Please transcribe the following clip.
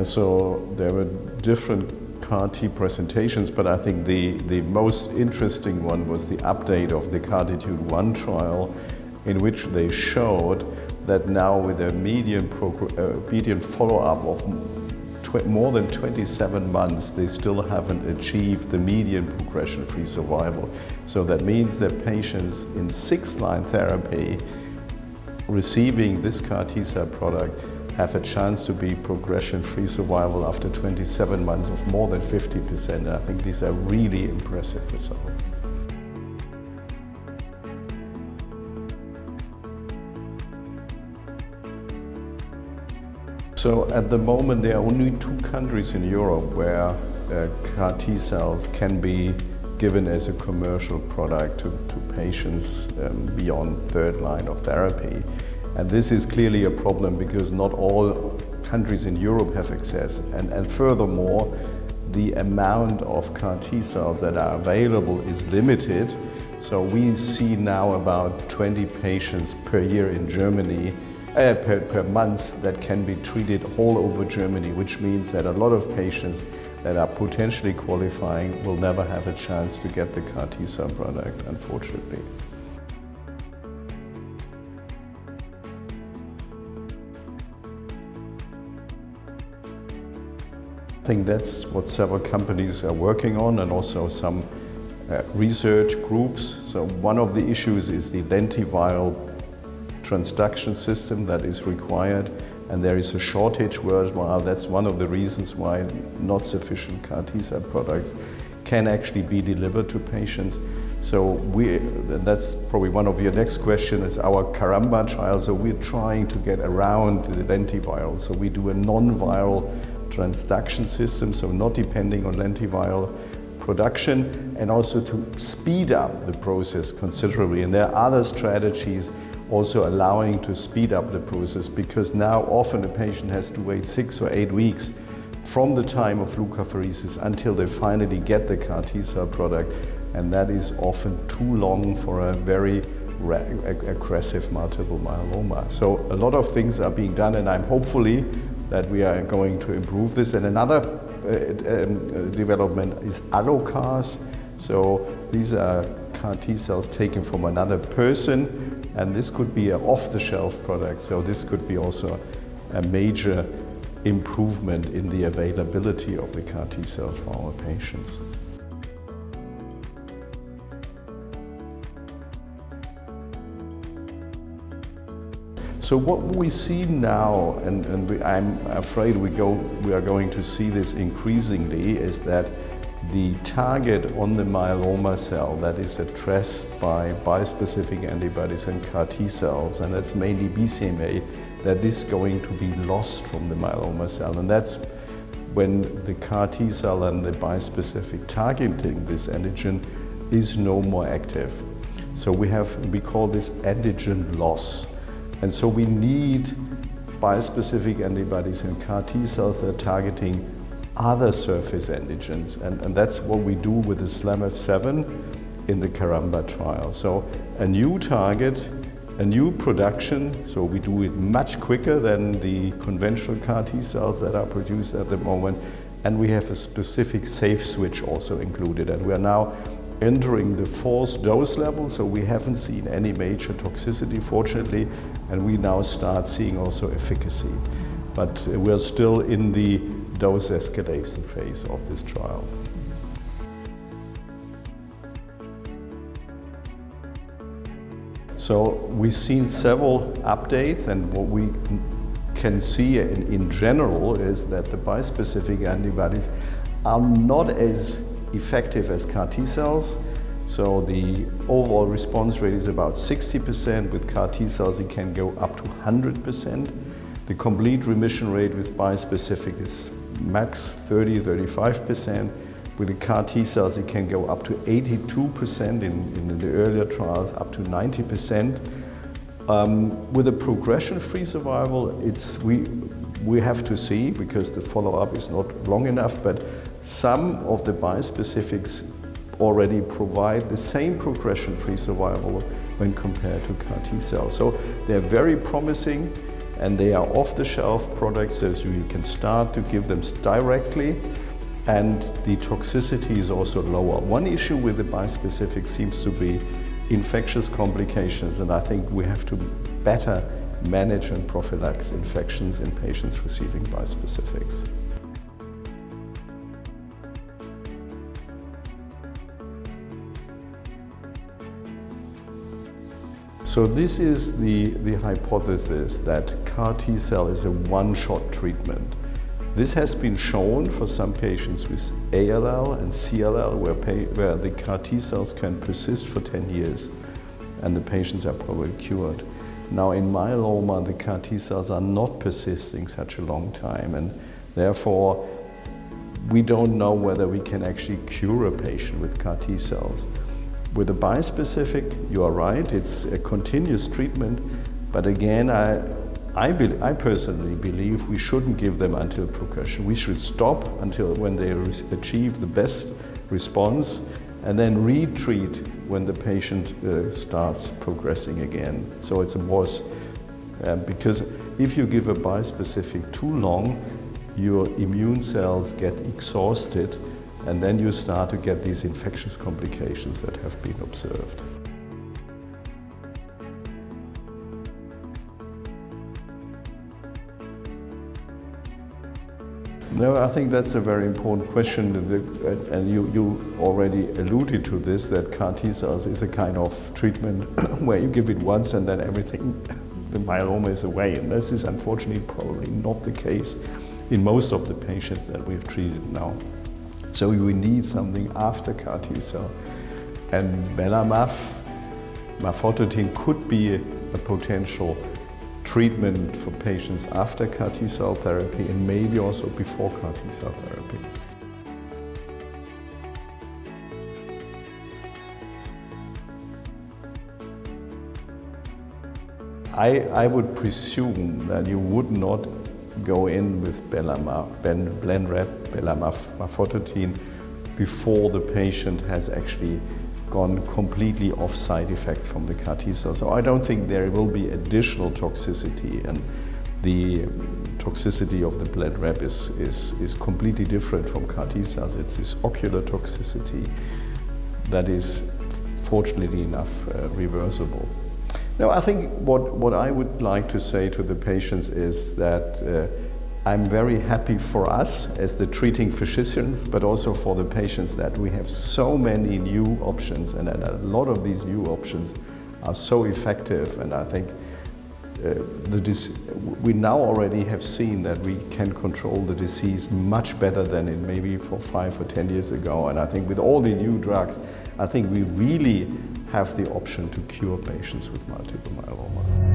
Yeah, so there were different CAR-T presentations, but I think the, the most interesting one was the update of the CARTITUDE-1 trial in which they showed that now with a median, uh, median follow-up of more than 27 months, they still haven't achieved the median progression-free survival. So that means that patients in six-line therapy receiving this CAR T-cell product have a chance to be progression-free survival after 27 months of more than 50%. I think these are really impressive results. So at the moment there are only two countries in Europe where uh, CAR T cells can be given as a commercial product to, to patients um, beyond third line of therapy. And this is clearly a problem because not all countries in Europe have access. And, and furthermore, the amount of CAR T cells that are available is limited. So we see now about 20 patients per year in Germany, uh, per, per month that can be treated all over Germany, which means that a lot of patients that are potentially qualifying will never have a chance to get the CAR T cell product, unfortunately. I think that's what several companies are working on and also some uh, research groups. So one of the issues is the lentiviral transduction system that is required and there is a shortage worldwide. That's one of the reasons why not sufficient CAR T-cell products can actually be delivered to patients. So we, that's probably one of your next questions is our Caramba trial. So we're trying to get around the lentiviral. So we do a non-viral transduction system, so not depending on lentiviral production, and also to speed up the process considerably. And there are other strategies also allowing to speed up the process because now often a patient has to wait six or eight weeks from the time of leukapheresis until they finally get the CAR T-cell product and that is often too long for a very aggressive multiple myeloma. So a lot of things are being done and I'm hopefully that we are going to improve this. And another uh, um, development is allocars. So these are CAR T cells taken from another person and this could be an off-the-shelf product. So this could be also a major improvement in the availability of the CAR T cells for our patients. So what we see now, and, and we, I'm afraid we, go, we are going to see this increasingly, is that the target on the myeloma cell that is addressed by bispecific antibodies and CAR T cells, and that's mainly BCMA, that is going to be lost from the myeloma cell. And that's when the CAR T cell and the bispecific targeting this antigen is no more active. So we have, we call this antigen loss. And so we need bispecific antibodies and CAR T cells that are targeting other surface antigens. And, and that's what we do with the SLAMF7 in the Caramba trial. So a new target, a new production, so we do it much quicker than the conventional CAR T cells that are produced at the moment. And we have a specific safe switch also included. And we are now entering the fourth dose level, so we haven't seen any major toxicity, fortunately, and we now start seeing also efficacy. But we're still in the dose escalation phase of this trial. So we've seen several updates and what we can see in, in general is that the bispecific antibodies are not as effective as CAR T cells. So the overall response rate is about 60%. With CAR T cells, it can go up to 100%. The complete remission rate with bispecific is max 30, 35%. With the CAR T cells, it can go up to 82% in, in the earlier trials, up to 90%. Um, with a progression-free survival, it's, we, we have to see because the follow-up is not long enough, but some of the bispecifics already provide the same progression-free survival when compared to CAR T cells. So they're very promising and they are off-the-shelf products so you can start to give them directly and the toxicity is also lower. One issue with the bispecific seems to be infectious complications and I think we have to better manage and prophylax infections in patients receiving bispecifics. So this is the, the hypothesis that CAR T-cell is a one-shot treatment. This has been shown for some patients with ALL and CLL where, where the CAR T-cells can persist for 10 years and the patients are probably cured. Now in myeloma the CAR T-cells are not persisting such a long time and therefore we don't know whether we can actually cure a patient with CAR T-cells. With a bispecific, you are right, it's a continuous treatment, but again, I, I, be, I, personally believe we shouldn't give them until progression. We should stop until when they achieve the best response and then retreat when the patient uh, starts progressing again. So it's a more, uh, because if you give a bispecific too long, your immune cells get exhausted and then you start to get these infectious complications that have been observed. No, I think that's a very important question, uh, and you, you already alluded to this, that CAR T cells is a kind of treatment where you give it once and then everything, the myeloma is away. And this is unfortunately probably not the case in most of the patients that we've treated now. So we need something after CAR T cell. And belamaf, mafodotin could be a, a potential treatment for patients after CAR T cell therapy and maybe also before CAR T cell therapy. I, I would presume that you would not go in with Blenrep, belamaf, before the patient has actually gone completely off side effects from the CAR T cell. So I don't think there will be additional toxicity and the toxicity of the Blenrep is, is, is completely different from CAR T cells. It's this ocular toxicity that is fortunately enough uh, reversible. Now, I think what, what I would like to say to the patients is that uh, I'm very happy for us as the treating physicians, but also for the patients that we have so many new options and that a lot of these new options are so effective. And I think uh, we now already have seen that we can control the disease much better than in maybe for five or ten years ago. And I think with all the new drugs I think we really have the option to cure patients with multiple myeloma.